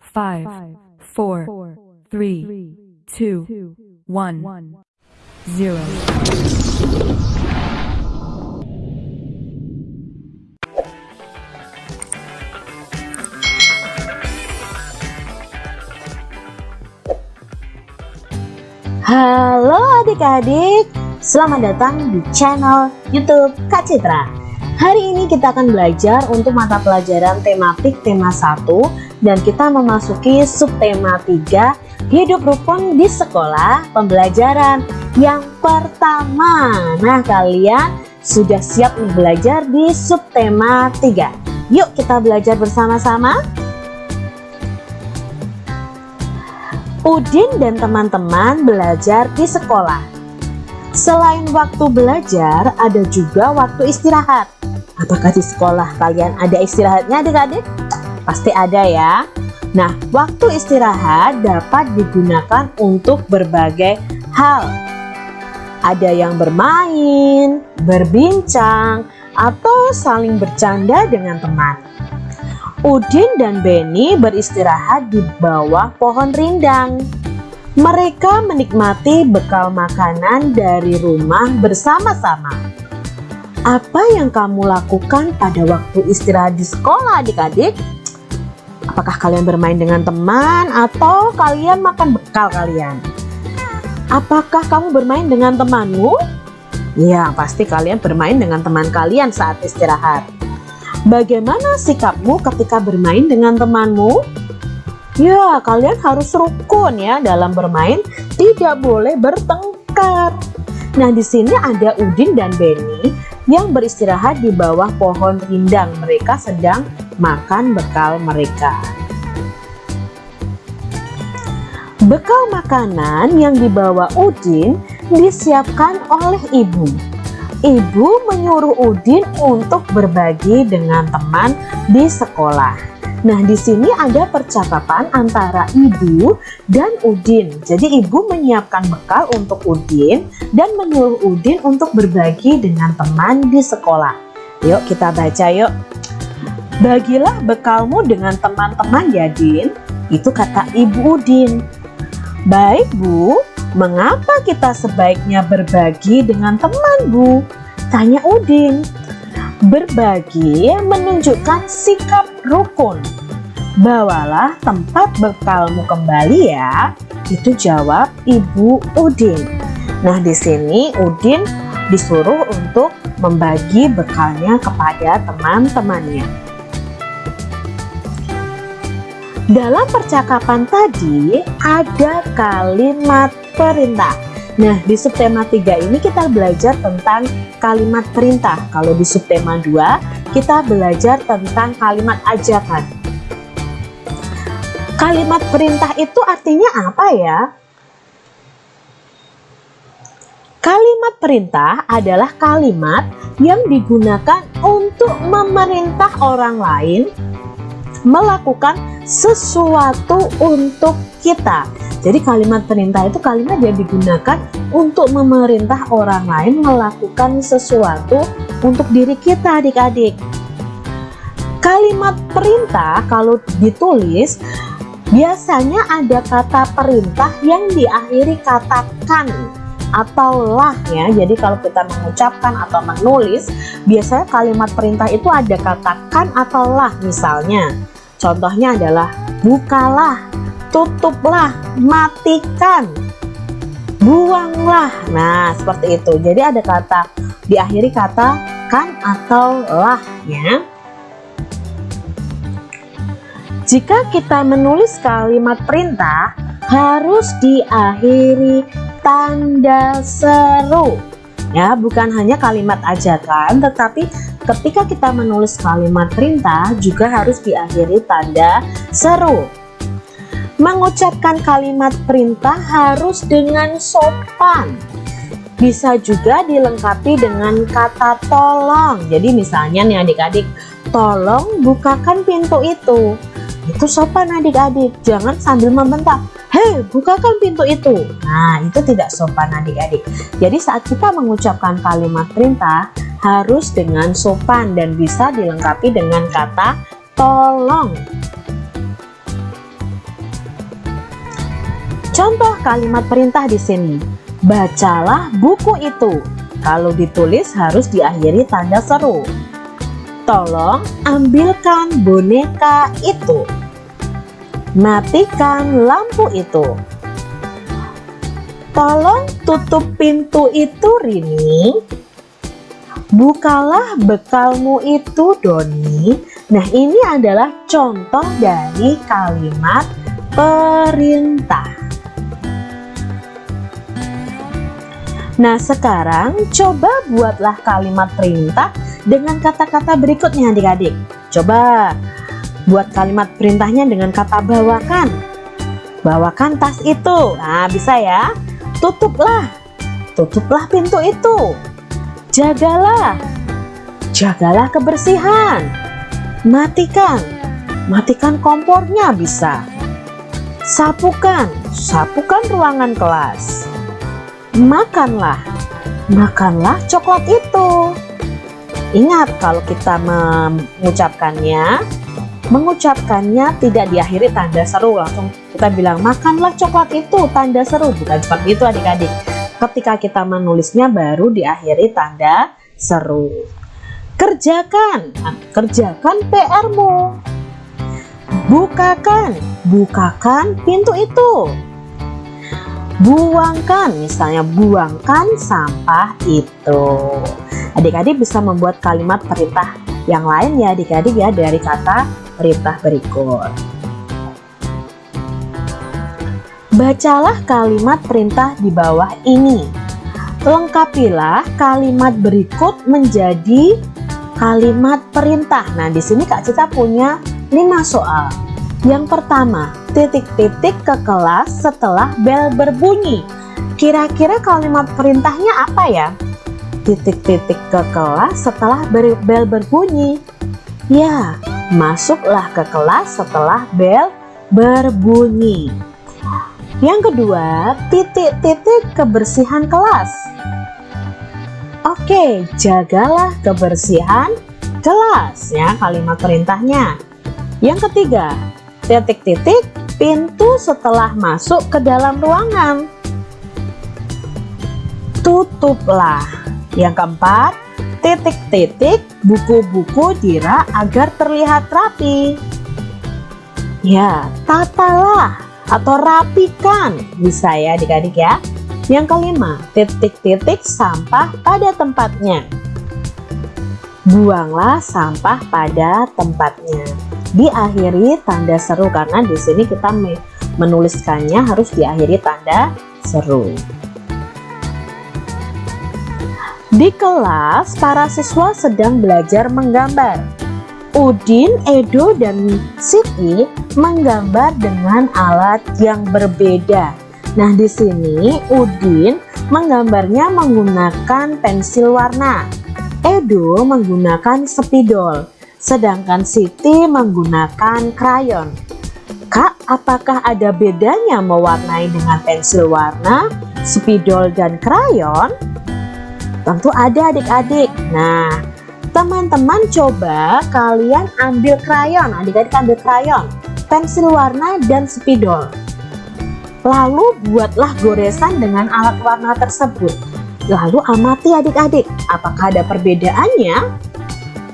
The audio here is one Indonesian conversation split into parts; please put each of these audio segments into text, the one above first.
five, four, three, two, one, zero. Halo adik-adik, selamat datang di channel YouTube Kak Citra. Hari ini kita akan belajar untuk mata pelajaran tematik tema 1 dan kita memasuki subtema 3 Hidup rukun di sekolah pembelajaran yang pertama. Nah, kalian sudah siap belajar di subtema 3. Yuk kita belajar bersama-sama. Udin dan teman-teman belajar di sekolah. Selain waktu belajar, ada juga waktu istirahat. Apakah di sekolah kalian ada istirahatnya adik-adik? Pasti ada ya. Nah, waktu istirahat dapat digunakan untuk berbagai hal. Ada yang bermain, berbincang, atau saling bercanda dengan teman. Udin dan Beni beristirahat di bawah pohon rindang. Mereka menikmati bekal makanan dari rumah bersama-sama. Apa yang kamu lakukan pada waktu istirahat di sekolah adik-adik? Apakah kalian bermain dengan teman atau kalian makan bekal kalian? Apakah kamu bermain dengan temanmu? Ya, pasti kalian bermain dengan teman kalian saat istirahat. Bagaimana sikapmu ketika bermain dengan temanmu? Ya, kalian harus rukun ya dalam bermain, tidak boleh bertengkar. Nah, di sini ada Udin dan Beni yang beristirahat di bawah pohon rindang. Mereka sedang makan bekal mereka. Bekal makanan yang dibawa Udin disiapkan oleh ibu. Ibu menyuruh Udin untuk berbagi dengan teman di sekolah. Nah, di sini ada percakapan antara ibu dan Udin. Jadi, ibu menyiapkan bekal untuk Udin dan menyuruh Udin untuk berbagi dengan teman di sekolah. Yuk, kita baca yuk. Bagilah bekalmu dengan teman-teman ya, Din. Itu kata ibu Udin. Baik, Bu. Mengapa kita sebaiknya berbagi dengan teman, Bu? Tanya Udin. Berbagi menunjukkan sikap rukun. Bawalah tempat bekalmu kembali ya. Itu jawab Ibu Udin. Nah, di sini Udin disuruh untuk membagi bekalnya kepada teman-temannya. Dalam percakapan tadi ada kalimat perintah. Nah, di subtema 3 ini kita belajar tentang kalimat perintah. Kalau di subtema 2, kita belajar tentang kalimat ajakan. Kalimat perintah itu artinya apa ya? Kalimat perintah adalah kalimat yang digunakan untuk memerintah orang lain melakukan sesuatu untuk kita. Jadi kalimat perintah itu kalimat yang digunakan untuk memerintah orang lain melakukan sesuatu untuk diri kita adik-adik. Kalimat perintah kalau ditulis biasanya ada kata perintah yang diakhiri kata kan atau lah ya jadi kalau kita mengucapkan atau menulis biasanya kalimat perintah itu ada kata kan atau lah misalnya. Contohnya adalah bukalah tutuplah matikan buanglah. Nah seperti itu. Jadi ada kata diakhiri kata kan atau lah ya. Jika kita menulis kalimat perintah harus diakhiri tanda seru. Ya bukan hanya kalimat ajakan tetapi ketika kita menulis kalimat perintah juga harus diakhiri tanda seru. Mengucapkan kalimat perintah harus dengan sopan. Bisa juga dilengkapi dengan kata tolong. Jadi misalnya nih adik-adik tolong bukakan pintu itu itu sopan adik-adik jangan sambil membentak hei bukakan pintu itu nah itu tidak sopan adik-adik jadi saat kita mengucapkan kalimat perintah harus dengan sopan dan bisa dilengkapi dengan kata tolong Contoh kalimat perintah di sini. Bacalah buku itu. Kalau ditulis harus diakhiri tanda seru. Tolong ambilkan boneka itu. Matikan lampu itu. Tolong tutup pintu itu Rini. Bukalah bekalmu itu Doni. Nah ini adalah contoh dari kalimat perintah. Nah sekarang coba buatlah kalimat perintah dengan kata-kata berikutnya adik-adik. Coba buat kalimat perintahnya dengan kata bawakan. Bawakan tas itu. Nah bisa ya. Tutuplah. Tutuplah pintu itu. Jagalah. Jagalah kebersihan. Matikan. Matikan kompornya bisa. Sapukan. Sapukan ruangan kelas makanlah makanlah coklat itu ingat kalau kita mengucapkannya mengucapkannya tidak diakhiri tanda seru. Langsung kita bilang makanlah coklat itu tanda seru. Bukan seperti itu adik-adik. Ketika kita menulisnya baru diakhiri tanda seru. Kerjakan. Nah, kerjakan PR-mu bukakan. Bukakan pintu itu. Buangkan. Misalnya buangkan sampah itu. Adik-adik bisa membuat kalimat perintah yang lain ya adik-adik ya dari kata perintah berikut bacalah kalimat perintah di bawah ini lengkapilah kalimat berikut menjadi kalimat perintah nah di sini Kak Cita punya 5 soal yang pertama, titik-titik ke kelas setelah bel berbunyi. Kira-kira kalimat perintahnya apa ya? Titik-titik ke kelas setelah bel berbunyi. Ya, masuklah ke kelas setelah bel berbunyi. Yang kedua, titik-titik kebersihan kelas. Oke, jagalah kebersihan kelas ya kalimat perintahnya. Yang ketiga, titik-titik pintu setelah masuk ke dalam ruangan. Tutuplah. Yang keempat, titik-titik buku-buku dirak agar terlihat rapi. Ya, tatalah atau rapikan bisa ya adik-adik ya. Yang kelima, titik-titik sampah pada tempatnya. Buanglah sampah pada tempatnya diakhiri tanda seru karena di sini kita menuliskannya harus diakhiri tanda seru. Di kelas, para siswa sedang belajar menggambar. Udin, Edo, dan Siti menggambar dengan alat yang berbeda. Nah, di sini Udin menggambarnya menggunakan pensil warna. Edo menggunakan spidol sedangkan Siti menggunakan krayon. Kak, apakah ada bedanya mewarnai dengan pensil warna, spidol, dan krayon? Tentu ada adik-adik. Nah, teman-teman coba kalian ambil krayon, adik-adik ambil krayon, pensil warna, dan spidol. Lalu buatlah goresan dengan alat warna tersebut. Lalu amati adik-adik, apakah ada perbedaannya?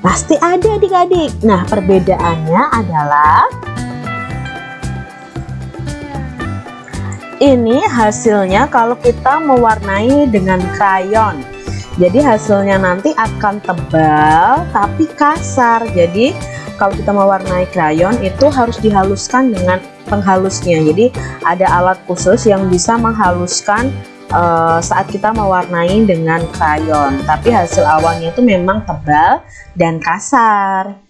Pasti ada adik-adik. Nah, perbedaannya adalah ini hasilnya kalau kita mewarnai dengan krayon. Jadi hasilnya nanti akan tebal tapi kasar. Jadi kalau kita mewarnai krayon itu harus dihaluskan dengan penghalusnya. Jadi ada alat khusus yang bisa menghaluskan uh, saat kita mewarnai dengan krayon tapi hasil awalnya itu memang tebal dan kasar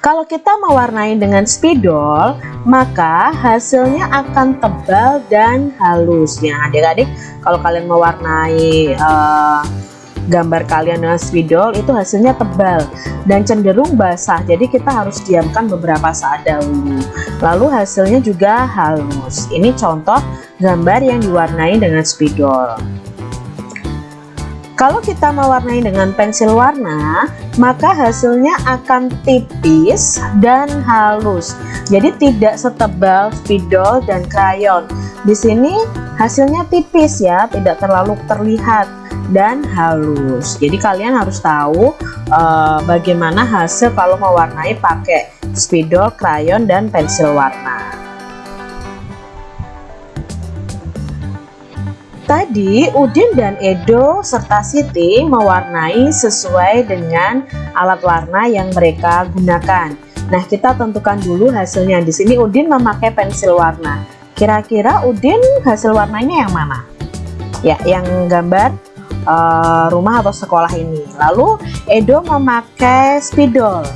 kalau kita mewarnai dengan spidol maka hasilnya akan tebal dan halus. Ya adik-adik kalau kalian mewarnai uh, gambar kalian dengan spidol itu hasilnya tebal dan cenderung basah. Jadi kita harus diamkan beberapa saat dahulu. Lalu hasilnya juga halus. Ini contoh gambar yang diwarnai dengan spidol Kalau kita mewarnai dengan pensil warna, maka hasilnya akan tipis dan halus. Jadi tidak setebal spidol dan krayon. Di sini hasilnya tipis ya, tidak terlalu terlihat dan halus. Jadi kalian harus tahu uh, bagaimana hasil kalau mewarnai pakai spidol, krayon, dan pensil warna. Tadi Udin dan Edo serta Siti mewarnai sesuai dengan alat warna yang mereka gunakan. Nah, kita tentukan dulu hasilnya. Di sini Udin memakai pensil warna. Kira-kira Udin hasil warnanya yang mana? Ya, yang gambar uh, rumah atau sekolah ini. Lalu Edo memakai spidol.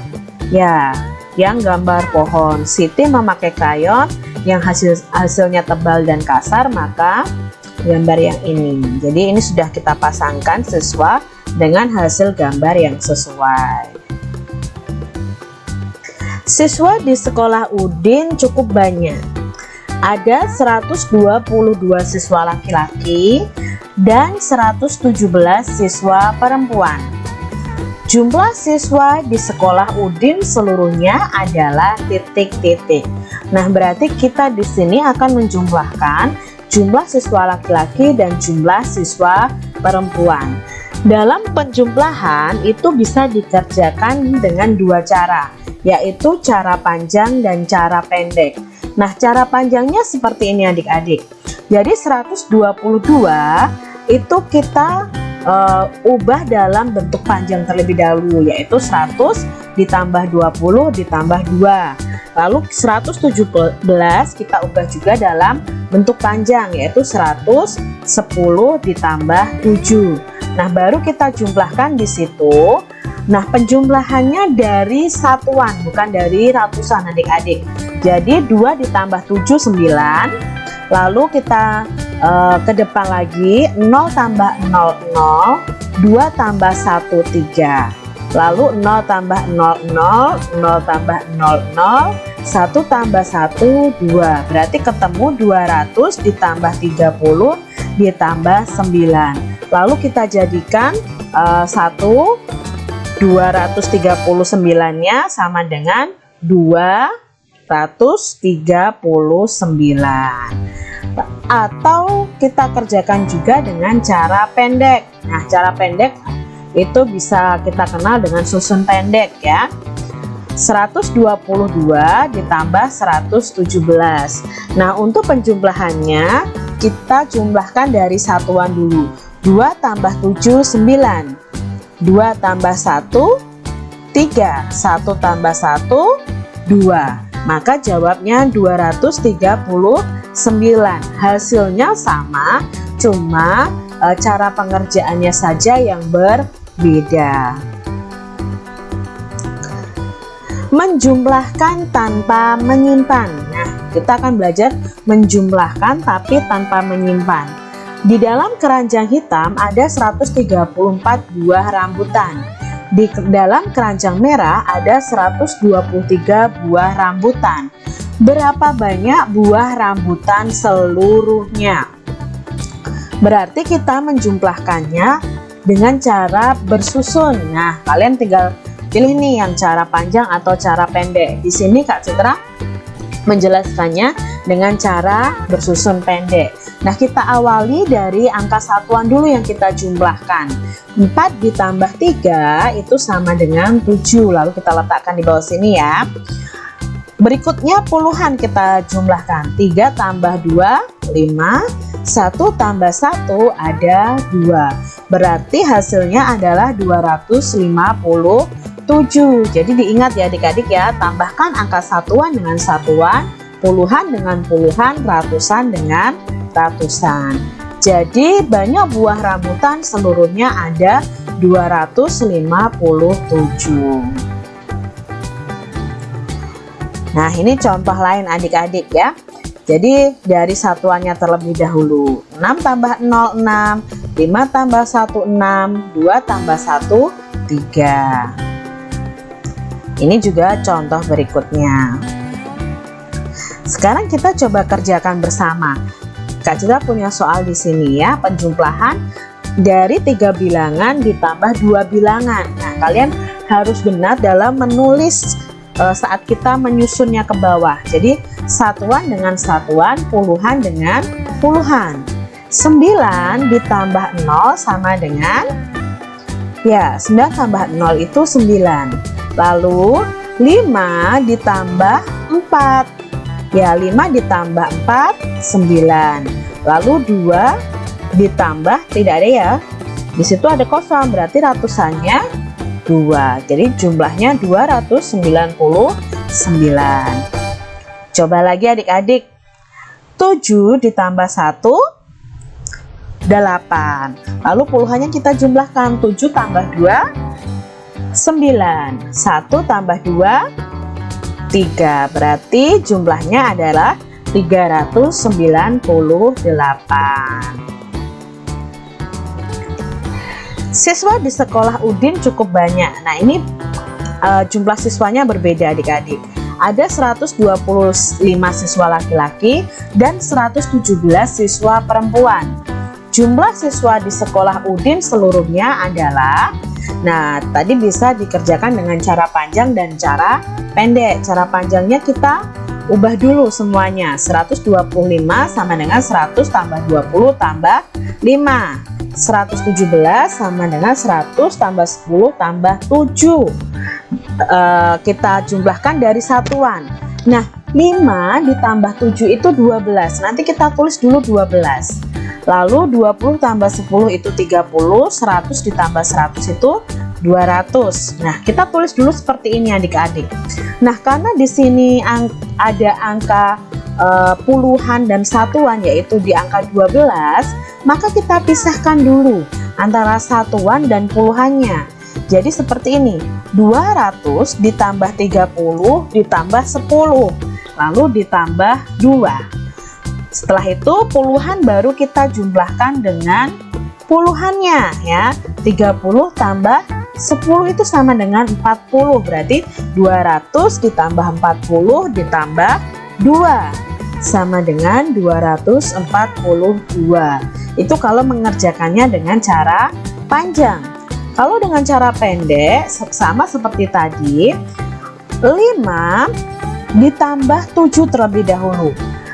Ya, yang gambar pohon. Siti memakai krayon yang hasil hasilnya tebal dan kasar, maka gambar yang ini. Jadi ini sudah kita pasangkan sesuai dengan hasil gambar yang sesuai. Siswa di sekolah Udin cukup banyak. Ada 122 siswa laki-laki dan 117 siswa perempuan. Jumlah siswa di sekolah Udin seluruhnya adalah titik-titik. Nah, berarti kita di sini akan menjumlahkan jumlah siswa laki-laki dan jumlah siswa perempuan. Dalam penjumlahan itu bisa dikerjakan dengan dua cara, yaitu cara panjang dan cara pendek. Nah, cara panjangnya seperti ini adik-adik. Jadi 122 itu kita uh, ubah dalam bentuk panjang terlebih dahulu, yaitu 100 ditambah 20 ditambah 2. Lalu 117 kita ubah juga dalam bentuk panjang yaitu 110 ditambah 7 nah baru kita jumlahkan di situ. Nah penjumlahannya dari satuan bukan dari ratusan adik-adik. Jadi 2 ditambah 7 9 lalu kita uh, ke depan lagi 0 tambah 0 0 2 tambah 1 3 lalu 0 tambah 0 0 0 tambah 0 0 1 tambah 1 2 berarti ketemu 200 ditambah 30 ditambah 9 lalu kita jadikan uh, 1 239 nya sama dengan 239 atau kita kerjakan juga dengan cara pendek. Nah cara pendek itu bisa kita kenal dengan susun pendek ya. 122 ditambah 117 Nah untuk penjumlahannya kita jumlahkan dari satuan dulu. 2 tambah 7 9 2 tambah 1 3 1 tambah 1 2 maka jawabnya 239 hasilnya sama cuma e, cara pengerjaannya saja yang berbeda menjumlahkan tanpa menyimpan. Nah kita akan belajar menjumlahkan tapi tanpa menyimpan. Di dalam keranjang hitam ada 134 buah rambutan. Di dalam keranjang merah ada 123 buah rambutan. Berapa banyak buah rambutan seluruhnya? Berarti kita menjumlahkannya dengan cara bersusun nah kalian tinggal Pilih nih yang cara panjang atau cara pendek. Di sini Kak Citra menjelaskannya dengan cara bersusun pendek. Nah, kita awali dari angka satuan dulu yang kita jumlahkan. 4 ditambah 3 itu sama dengan 7. Lalu kita letakkan di bawah sini ya. Berikutnya puluhan kita jumlahkan. 3 tambah 2, 5. 1 tambah 1 ada 2. Berarti hasilnya adalah 250 7 jadi diingat ya adik-adik ya tambahkan angka satuan dengan satuan puluhan dengan puluhan ratusan dengan ratusan jadi banyak buah rambutan seluruhnya ada 257 nah ini contoh lain adik-adik ya jadi dari satuannya terlebih dahulu 6 tambah 0 6 5 tambah 1 6 2 tambah 1 3 ini juga contoh berikutnya. Sekarang kita coba kerjakan bersama. Kak Citra punya soal di sini ya, penjumlahan dari tiga bilangan ditambah dua bilangan nah kalian harus benar dalam menulis uh, saat kita menyusunnya ke bawah. Jadi satuan dengan satuan puluhan dengan puluhan. 9 ditambah 0 sama dengan ya 9 tambah 0 itu 9 lalu 5 ditambah 4 ya 5 ditambah 4 9 lalu 2 ditambah tidak ada ya. Di situ ada kosong berarti ratusannya 2 jadi jumlahnya 299 coba lagi adik-adik. 7 ditambah 1 8 lalu puluhannya kita jumlahkan. 7 tambah 2 9 1 tambah 2 3 berarti jumlahnya adalah 398 siswa di sekolah Udin cukup banyak. Nah ini uh, jumlah siswanya berbeda adik-adik. Ada 125 siswa laki-laki dan 117 siswa perempuan. Jumlah siswa di sekolah Udin seluruhnya adalah Nah tadi bisa dikerjakan dengan cara panjang dan cara pendek. Cara panjangnya kita ubah dulu semuanya. 125 sama dengan 100 tambah 20 tambah 5 117 sama dengan 100 tambah 10 tambah 7 uh, kita jumlahkan dari satuan. Nah 5 ditambah 7 itu 12 nanti kita tulis dulu 12 lalu 20 tambah 10 itu 30 100 ditambah 100 itu 200 nah kita tulis dulu seperti ini adik-adik. Nah karena di sini ada angka uh, puluhan dan satuan yaitu di angka 12 maka kita pisahkan dulu antara satuan dan puluhannya. Jadi seperti ini 200 ditambah 30 ditambah 10 lalu ditambah 2 setelah itu puluhan baru kita jumlahkan dengan puluhannya ya. 30 tambah 10 itu sama dengan 40 berarti 200 ditambah 40 ditambah 2 sama dengan 242 itu kalau mengerjakannya dengan cara panjang. Kalau dengan cara pendek sama seperti tadi 5 ditambah 7 terlebih dahulu.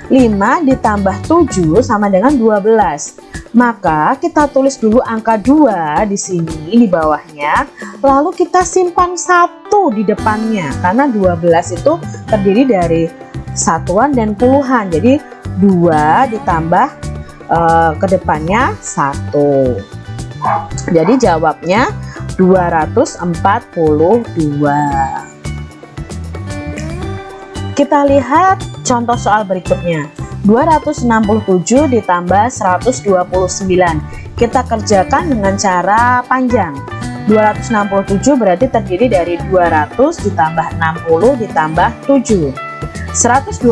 5 ditambah 7 sama dengan 12 maka kita tulis dulu angka 2 di sini di bawahnya. Lalu kita simpan satu di depannya karena 12 itu terdiri dari satuan dan puluhan. Jadi 2 ditambah uh, ke depannya 1 jadi jawabnya 242 kita lihat contoh soal berikutnya. 267 ditambah 129 kita kerjakan dengan cara panjang. 267 berarti terdiri dari 200 ditambah 60 ditambah 7 129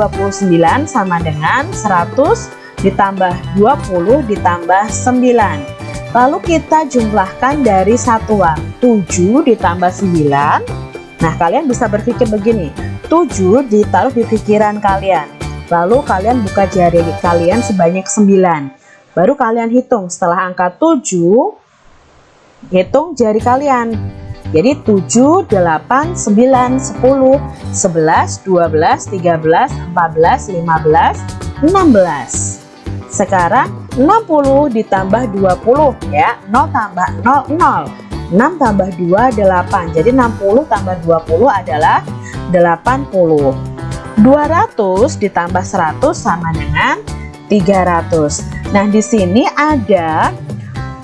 sama dengan 100 ditambah 20 ditambah 9 lalu kita jumlahkan dari satuan 7 ditambah 9 nah kalian bisa berpikir begini 7 ditaruh di pikiran kalian Lalu kalian buka jari kalian sebanyak 9. Baru kalian hitung setelah angka 7 hitung jari kalian. Jadi 7, 8, 9, 10, 11, 12, 13, 14, 15, 16. Sekarang 60 ditambah 20 ya. 0 tambah 0 0. 6 tambah 2 8. Jadi 60 tambah 20 adalah 80. 200 ditambah 100 sama dengan 300 nah di sini ada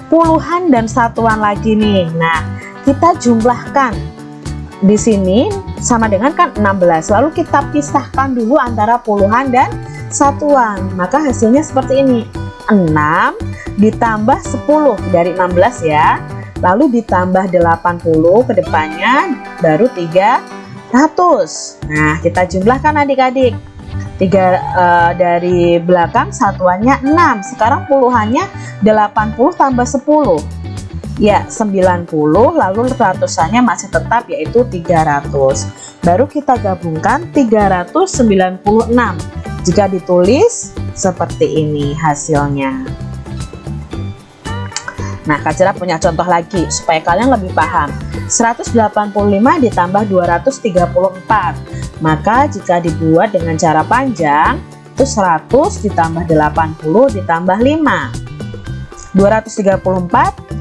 puluhan dan satuan lagi nih nah kita jumlahkan. Di sini sama dengan kan 16 lalu kita pisahkan dulu antara puluhan dan satuan. Maka hasilnya seperti ini. 6 ditambah 10 dari 16 ya. Lalu ditambah 80 ke depannya baru 3 100 nah kita jumlahkan adik-adik. Tiga uh, dari belakang satuannya 6 sekarang puluhannya 80 tambah 10 ya 90 lalu ratusannya masih tetap yaitu 300 baru kita gabungkan 396 jika ditulis seperti ini hasilnya Nah, Kak Cira punya contoh lagi supaya kalian lebih paham. 185 ditambah 234. Maka jika dibuat dengan cara panjang, itu 100 ditambah 80 ditambah 5. 234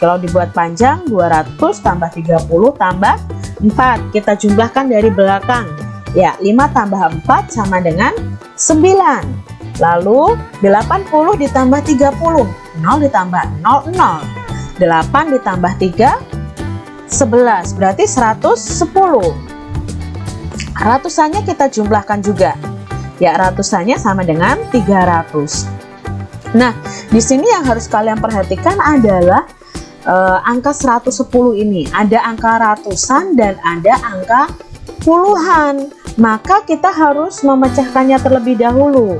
kalau dibuat panjang 200 tambah 30 tambah 4. Kita jumlahkan dari belakang. Ya, 5 tambah 4 sama dengan 9. Lalu 80 ditambah 30 0 ditambah 0 0 8 ditambah 3 11 berarti 110 ratusannya kita jumlahkan juga ya ratusannya sama dengan 300 nah di sini yang harus kalian perhatikan adalah eh, angka 110 ini ada angka ratusan dan ada angka puluhan maka kita harus memecahkannya terlebih dahulu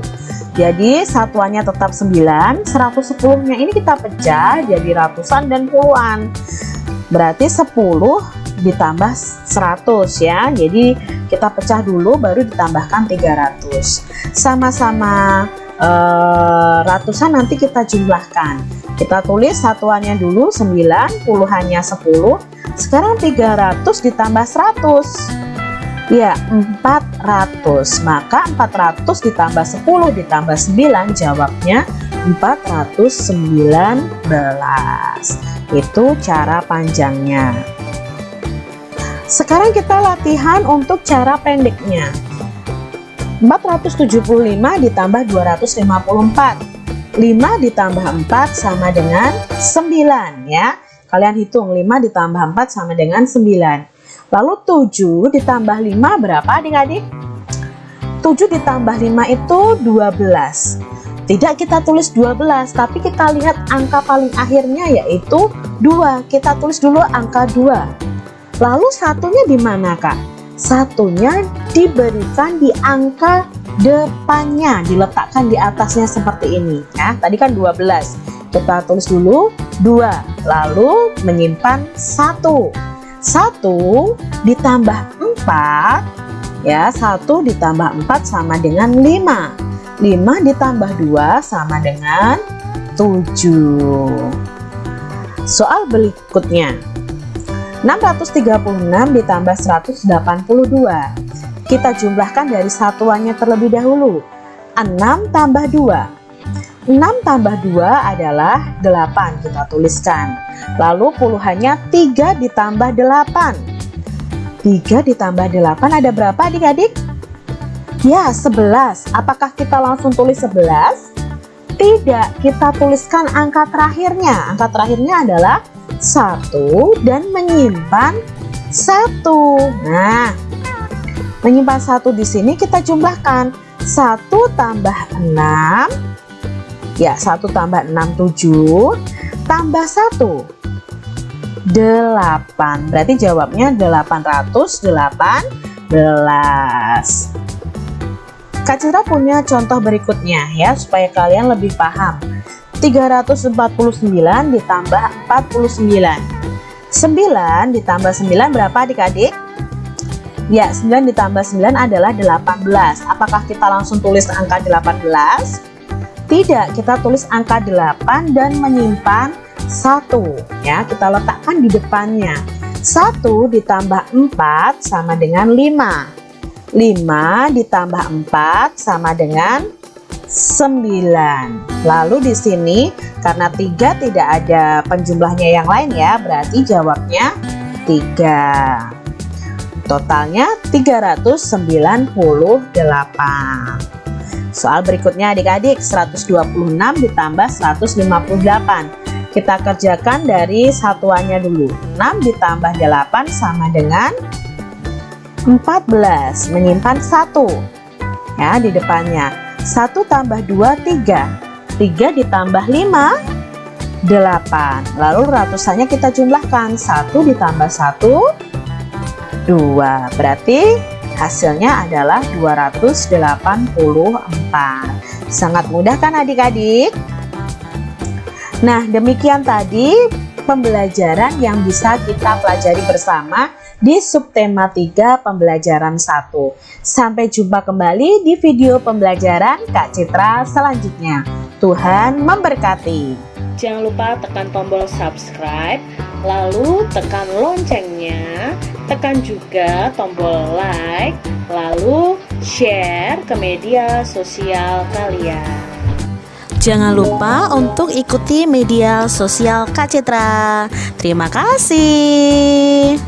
jadi satuannya tetap 9, 110 nya ini kita pecah jadi ratusan dan puluhan. Berarti 10 ditambah 100 ya. Jadi kita pecah dulu baru ditambahkan 300. Sama-sama eh, ratusan nanti kita jumlahkan. Kita tulis satuannya dulu 9, puluhannya 10. Sekarang 300 ditambah 100 Ya, 400. Maka 400 ditambah 10 ditambah 9 jawabnya 419. Itu cara panjangnya. Sekarang kita latihan untuk cara pendeknya. 475 ditambah 254. 5 ditambah 4 sama dengan 9 ya. Kalian hitung 5 ditambah 4 sama dengan 9. Lalu 7 ditambah 5 berapa adik-adik? 7 ditambah 5 itu 12 Tidak kita tulis 12 tapi kita lihat angka paling akhirnya yaitu 2 Kita tulis dulu angka 2 Lalu satunya di mana kak? Satunya diberikan di angka depannya Diletakkan di atasnya seperti ini. Ya. Tadi kan 12 Kita tulis dulu 2 Lalu menyimpan 1 1 ditambah 4 ya 1 ditambah 4 sama dengan 5 5 ditambah 2 sama dengan 7 soal berikutnya 636 ditambah 182 kita jumlahkan dari satuannya terlebih dahulu. 6 tambah 2 6 tambah 2 adalah 8 kita tuliskan. Lalu puluhannya 3 ditambah 8 3 ditambah 8 ada berapa adik-adik? ya 11 apakah kita langsung tulis 11? tidak kita tuliskan angka terakhirnya. Angka terakhirnya adalah 1 dan menyimpan 1 nah menyimpan 1 di sini kita jumlahkan 1 tambah 6 Ya, 1 tambah 6, 7. Tambah 1, 8. Berarti jawabnya 818. Kak Citra punya contoh berikutnya ya, supaya kalian lebih paham. 349 ditambah 49. 9 ditambah 9 berapa adik-adik? Ya, 9 ditambah 9 adalah 18. Apakah kita langsung tulis angka 18? Tidak, kita tulis angka 8 dan menyimpan 1 ya. Kita letakkan di depannya. 1 ditambah 4 sama dengan 5. 5 ditambah 4 sama dengan 9. Lalu di sini karena 3 tidak ada penjumlahnya yang lain ya, berarti jawabnya 3. Totalnya 398. Soal berikutnya adik-adik 126 ditambah 158 Kita kerjakan dari satuannya dulu 6 ditambah 8 sama dengan 14 Menyimpan 1 Ya di depannya 1 tambah 2 3 3 ditambah 5 8 Lalu ratusannya kita jumlahkan 1 ditambah 1 2 Berarti Hasilnya adalah 284. Sangat mudah kan adik-adik? Nah, demikian tadi pembelajaran yang bisa kita pelajari bersama di subtema 3 pembelajaran 1. Sampai jumpa kembali di video pembelajaran Kak Citra selanjutnya. Tuhan memberkati. Jangan lupa tekan tombol subscribe, lalu tekan loncengnya, tekan juga tombol like, lalu share ke media sosial kalian. Jangan lupa untuk ikuti media sosial Kak Citra. Terima kasih.